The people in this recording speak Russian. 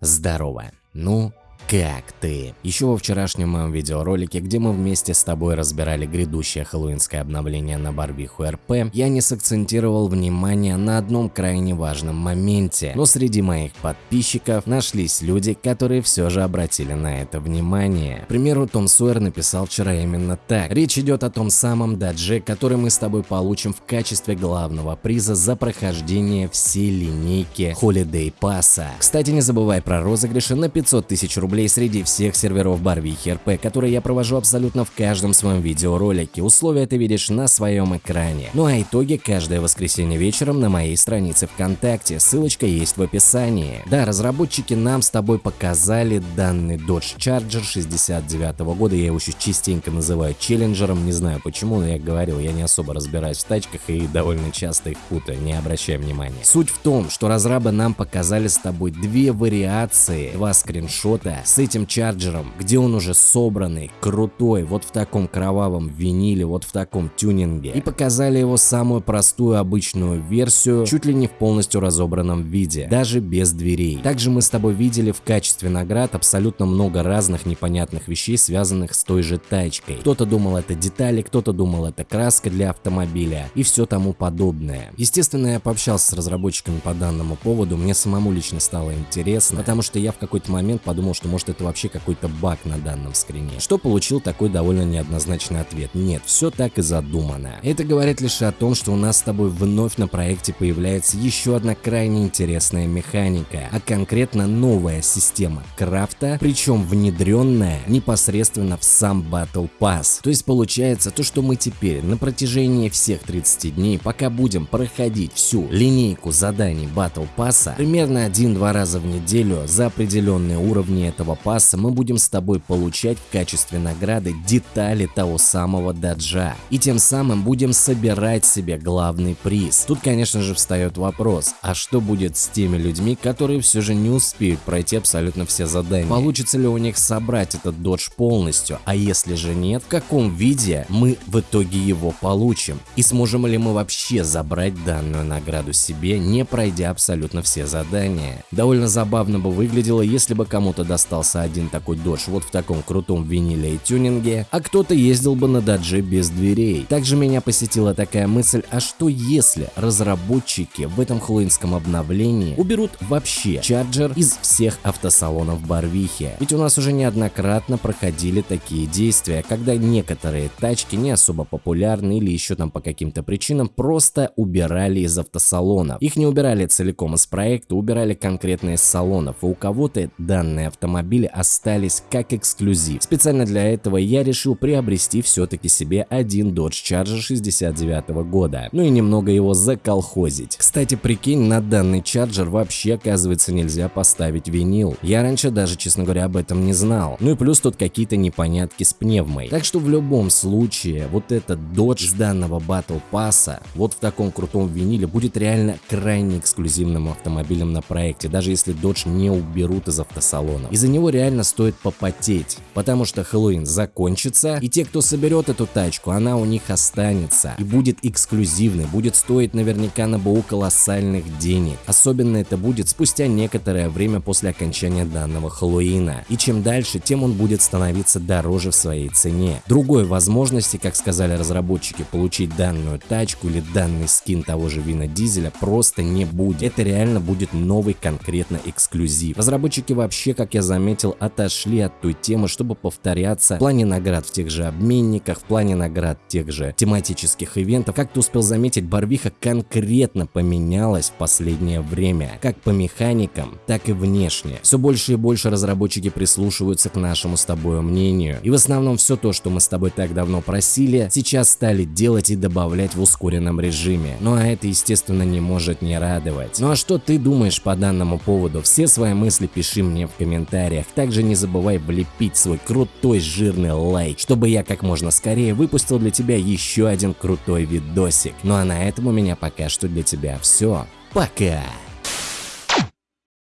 Здорово. Ну, как ты? Еще во вчерашнем моем видеоролике, где мы вместе с тобой разбирали грядущее хэллоуинское обновление на Барвиху РП, я не сакцентировал внимание на одном крайне важном моменте, но среди моих подписчиков нашлись люди, которые все же обратили на это внимание. К примеру, Том Сойер написал вчера именно так. Речь идет о том самом дадже, который мы с тобой получим в качестве главного приза за прохождение всей линейки Holiday Pass. Кстати, не забывай про розыгрыши на 500 тысяч рублей рублей среди всех серверов Барвихи РП, которые я провожу абсолютно в каждом своем видеоролике. Условия ты видишь на своем экране. Ну а итоги каждое воскресенье вечером на моей странице ВКонтакте. Ссылочка есть в описании. Да, разработчики нам с тобой показали данный Dodge Charger 69 -го года. Я его еще частенько называю челленджером. Не знаю почему, но я говорил, я не особо разбираюсь в тачках и довольно часто их путаю, не обращай внимания. Суть в том, что разрабы нам показали с тобой две вариации, два скриншота с этим чарджером, где он уже собранный, крутой, вот в таком кровавом виниле, вот в таком тюнинге. И показали его самую простую обычную версию, чуть ли не в полностью разобранном виде, даже без дверей. Также мы с тобой видели в качестве наград абсолютно много разных непонятных вещей, связанных с той же тачкой. Кто-то думал это детали, кто-то думал это краска для автомобиля и все тому подобное. Естественно, я пообщался с разработчиками по данному поводу, мне самому лично стало интересно, потому что я в какой-то момент подумал, что может может это вообще какой-то баг на данном скрине. Что получил такой довольно неоднозначный ответ. Нет, все так и задумано. Это говорит лишь о том, что у нас с тобой вновь на проекте появляется еще одна крайне интересная механика, а конкретно новая система крафта, причем внедренная непосредственно в сам Battle Pass. То есть получается то, что мы теперь на протяжении всех 30 дней, пока будем проходить всю линейку заданий Battle Pass, примерно один-два раза в неделю за определенные уровни этого этого пасса мы будем с тобой получать в качестве награды детали того самого даджа. И тем самым будем собирать себе главный приз. Тут, конечно же, встает вопрос, а что будет с теми людьми, которые все же не успеют пройти абсолютно все задания? Получится ли у них собрать этот додж полностью? А если же нет, в каком виде мы в итоге его получим? И сможем ли мы вообще забрать данную награду себе, не пройдя абсолютно все задания? Довольно забавно бы выглядело, если бы кому-то достал остался один такой додж вот в таком крутом виниле и тюнинге, а кто-то ездил бы на додже без дверей. Также меня посетила такая мысль, а что если разработчики в этом хэллоуинском обновлении уберут вообще чарджер из всех автосалонов Барвихи? Ведь у нас уже неоднократно проходили такие действия, когда некоторые тачки не особо популярны или еще там по каким-то причинам просто убирали из автосалонов. Их не убирали целиком из проекта, убирали конкретно из салонов, и у кого-то данный автомобили остались как эксклюзив. Специально для этого я решил приобрести все-таки себе один Dodge Charger 69 года, ну и немного его заколхозить. Кстати, прикинь, на данный Charger вообще оказывается нельзя поставить винил. Я раньше даже, честно говоря, об этом не знал. Ну и плюс тут какие-то непонятки с пневмой. Так что в любом случае, вот этот Dodge с данного Battle Pass, вот в таком крутом виниле, будет реально крайне эксклюзивным автомобилем на проекте, даже если Dodge не уберут из автосалона. Из-за него него реально стоит попотеть, потому что Хэллоуин закончится, и те, кто соберет эту тачку, она у них останется и будет эксклюзивной, будет стоить наверняка на БУ колоссальных денег. Особенно это будет спустя некоторое время после окончания данного Хэллоуина. И чем дальше, тем он будет становиться дороже в своей цене. Другой возможности, как сказали разработчики, получить данную тачку или данный скин того же Вина Дизеля просто не будет. Это реально будет новый конкретно эксклюзив. Разработчики вообще, как я заметил, отошли от той темы, чтобы повторяться в плане наград в тех же обменниках, в плане наград тех же тематических ивентов. Как ты успел заметить, Барвиха конкретно поменялась в последнее время, как по механикам, так и внешне. Все больше и больше разработчики прислушиваются к нашему с тобой мнению. И в основном все то, что мы с тобой так давно просили, сейчас стали делать и добавлять в ускоренном режиме. Ну а это, естественно, не может не радовать. Ну а что ты думаешь по данному поводу? Все свои мысли пиши мне в комментариях. Также не забывай влепить свой крутой жирный лайк, чтобы я как можно скорее выпустил для тебя еще один крутой видосик. Ну а на этом у меня пока что для тебя все. Пока!